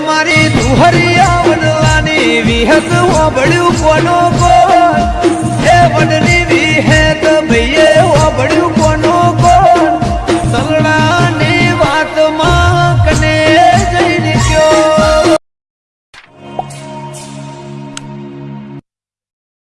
મારી દુહરિયા વડલાની વિહત ઓબળ્યું કોનો કો એ વડની વિહેત ભઈએ ઓબળ્યું